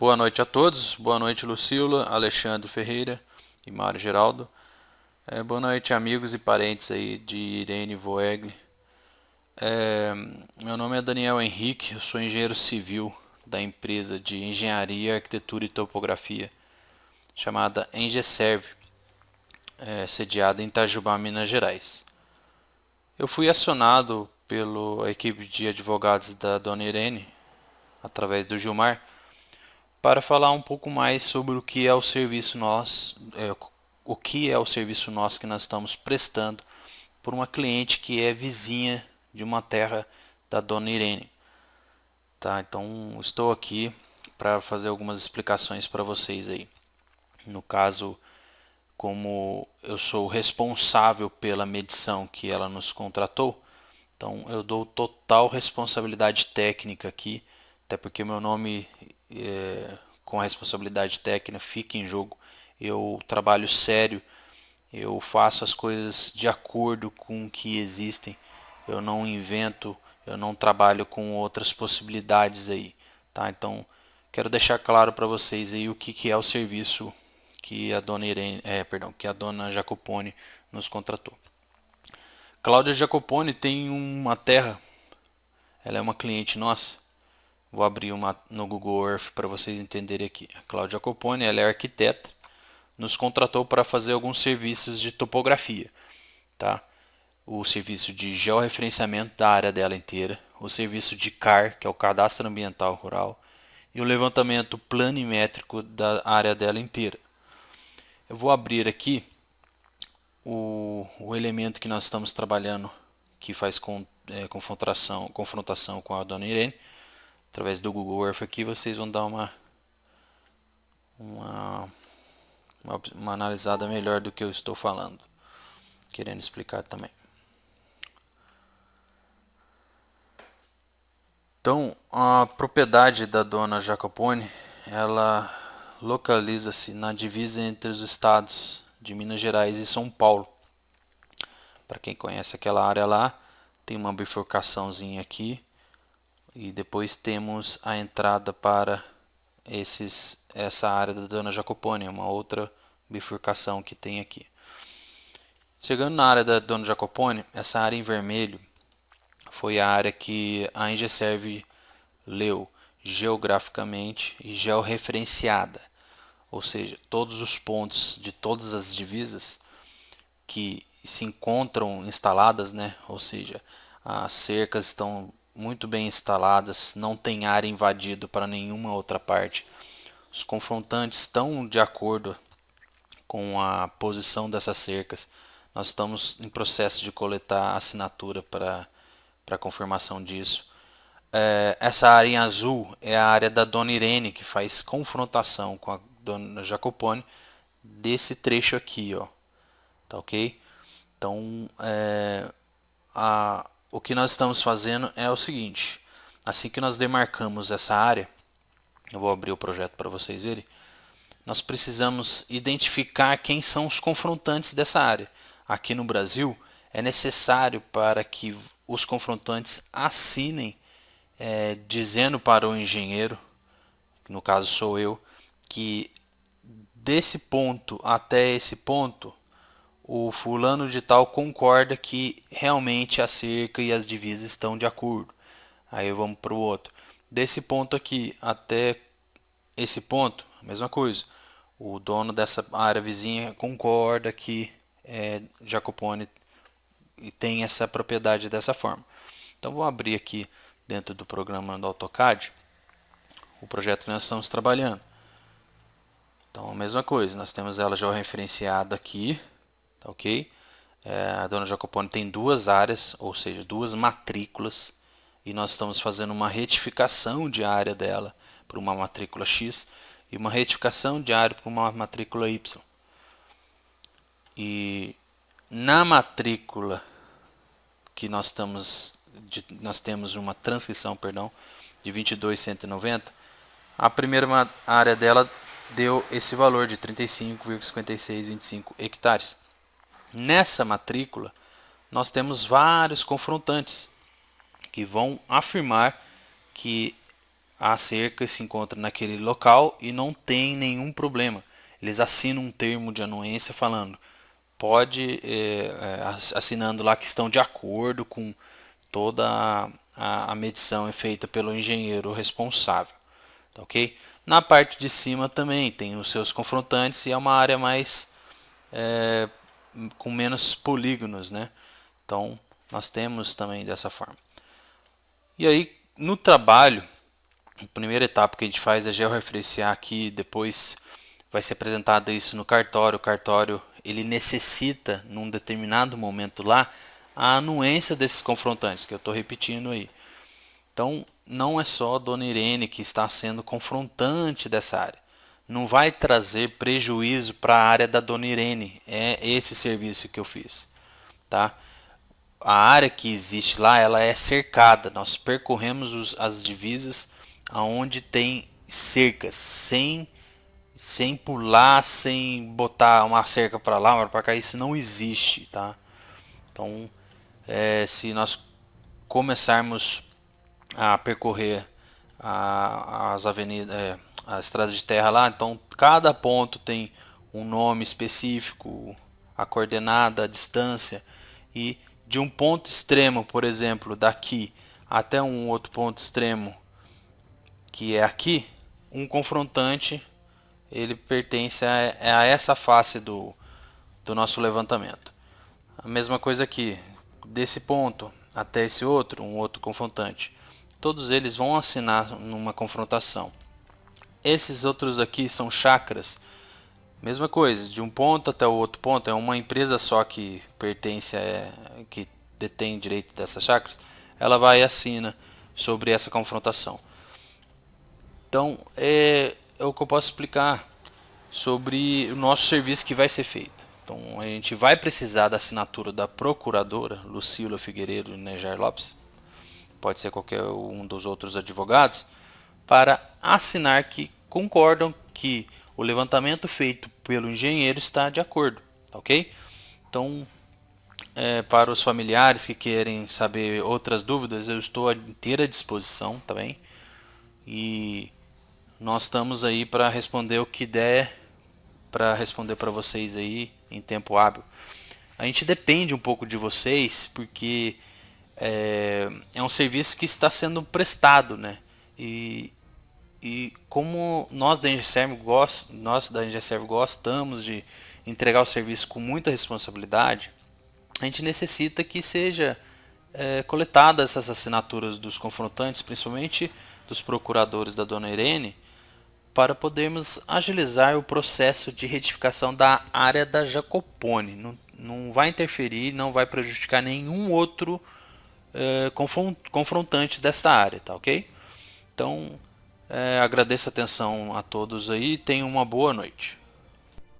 Boa noite a todos, boa noite Lucila, Alexandre Ferreira e Mário Geraldo. É, boa noite amigos e parentes aí de Irene Voegli. É, meu nome é Daniel Henrique, eu sou engenheiro civil da empresa de Engenharia, Arquitetura e Topografia chamada Engeserve, é, sediada em Itajubá, Minas Gerais. Eu fui acionado pela equipe de advogados da Dona Irene, através do Gilmar, para falar um pouco mais sobre o que é o serviço nós, é, o que é o serviço nosso que nós estamos prestando por uma cliente que é vizinha de uma terra da Dona Irene. Tá, então estou aqui para fazer algumas explicações para vocês aí. No caso, como eu sou responsável pela medição que ela nos contratou, então eu dou total responsabilidade técnica aqui, até porque meu nome é, com a responsabilidade técnica fica em jogo. Eu trabalho sério, eu faço as coisas de acordo com o que existem, eu não invento, eu não trabalho com outras possibilidades aí, tá? Então quero deixar claro para vocês aí o que, que é o serviço que a dona Irene, é, perdão, que a dona Jacopone nos contratou. Cláudia Jacopone tem uma terra, ela é uma cliente nossa, Vou abrir uma no Google Earth para vocês entenderem aqui. A Cláudia Copone, ela é arquiteta, nos contratou para fazer alguns serviços de topografia. Tá? O serviço de georreferenciamento da área dela inteira, o serviço de CAR, que é o Cadastro Ambiental Rural, e o levantamento planimétrico da área dela inteira. Eu vou abrir aqui o, o elemento que nós estamos trabalhando, que faz com, é, confrontação, confrontação com a dona Irene, através do Google Earth aqui, vocês vão dar uma, uma, uma, uma analisada melhor do que eu estou falando, querendo explicar também. Então, a propriedade da dona Jacopone, ela localiza-se na divisa entre os estados de Minas Gerais e São Paulo. Para quem conhece aquela área lá, tem uma bifurcaçãozinha aqui, e depois temos a entrada para esses, essa área da Dona Jacopone, uma outra bifurcação que tem aqui. Chegando na área da Dona Jacopone, essa área em vermelho foi a área que a Engeserve leu geograficamente e georreferenciada, ou seja, todos os pontos de todas as divisas que se encontram instaladas, né? ou seja, as cercas estão muito bem instaladas, não tem área invadido para nenhuma outra parte. Os confrontantes estão de acordo com a posição dessas cercas. Nós estamos em processo de coletar assinatura para, para confirmação disso. É, essa área em azul é a área da Dona Irene, que faz confrontação com a Dona Jacopone desse trecho aqui, ó. Tá ok? Então, é, a, o que nós estamos fazendo é o seguinte, assim que nós demarcamos essa área, eu vou abrir o projeto para vocês verem, nós precisamos identificar quem são os confrontantes dessa área. Aqui no Brasil, é necessário para que os confrontantes assinem é, dizendo para o engenheiro, no caso sou eu, que desse ponto até esse ponto o fulano de tal concorda que realmente a cerca e as divisas estão de acordo. Aí vamos para o outro. Desse ponto aqui até esse ponto, a mesma coisa. O dono dessa área vizinha concorda que é, Jacopone tem essa propriedade dessa forma. Então vou abrir aqui dentro do programa do AutoCAD o projeto que nós estamos trabalhando. Então a mesma coisa, nós temos ela já referenciada aqui, tá ok? É, a dona Jacopone tem duas áreas, ou seja, duas matrículas, e nós estamos fazendo uma retificação de área dela para uma matrícula X e uma retificação de área para uma matrícula Y. E na matrícula que nós estamos de, nós temos uma transcrição, perdão, de 22.190, a primeira área dela deu esse valor de 35,5625 hectares. Nessa matrícula, nós temos vários confrontantes que vão afirmar que a cerca se encontra naquele local e não tem nenhum problema. Eles assinam um termo de anuência falando, pode, é, é, assinando lá que estão de acordo com toda a, a medição é feita pelo engenheiro responsável. Tá ok? Na parte de cima também tem os seus confrontantes e é uma área mais é, com menos polígonos, né? Então nós temos também dessa forma. E aí no trabalho, a primeira etapa que a gente faz é georreferenciar aqui, depois vai ser apresentado isso no cartório. O cartório ele necessita num determinado momento lá a anuência desses confrontantes, que eu estou repetindo aí. Então, não é só a Dona Irene que está sendo confrontante dessa área. Não vai trazer prejuízo para a área da Dona Irene. É esse serviço que eu fiz. Tá? A área que existe lá, ela é cercada. Nós percorremos os, as divisas aonde tem cercas, sem sem pular, sem botar uma cerca para lá, uma para cá, isso não existe, tá? Então, é, se nós começarmos a percorrer a, as avenidas, é, as estradas de terra lá, então cada ponto tem um nome específico, a coordenada, a distância e de um ponto extremo, por exemplo, daqui até um outro ponto extremo que é aqui, um confrontante ele pertence a, a essa face do, do nosso levantamento. A mesma coisa aqui, desse ponto até esse outro, um outro confrontante. Todos eles vão assinar numa confrontação. Esses outros aqui são chakras. Mesma coisa, de um ponto até o outro ponto, é uma empresa só que pertence a, que detém direito dessas chakras, ela vai e assina sobre essa confrontação. Então, é, é o que eu posso explicar sobre o nosso serviço que vai ser feito. Então a gente vai precisar da assinatura da procuradora Lucila Figueiredo Nejar Lopes, pode ser qualquer um dos outros advogados, para assinar que concordam que o levantamento feito pelo engenheiro está de acordo, ok? Então, é, para os familiares que querem saber outras dúvidas, eu estou à inteira disposição, tá? E nós estamos aí para responder o que der para responder para vocês aí em tempo hábil. A gente depende um pouco de vocês porque é, é um serviço que está sendo prestado, né? E, e como nós da Engeserv gost, nós da Engeserv gostamos de entregar o serviço com muita responsabilidade, a gente necessita que seja é, coletadas essas assinaturas dos confrontantes, principalmente dos procuradores da Dona Irene, para podermos agilizar o processo de retificação da área da Jacopone. Não, não vai interferir, não vai prejudicar nenhum outro é, confrontante desta área, tá ok? Então, é, agradeço a atenção a todos aí e tenham uma boa noite.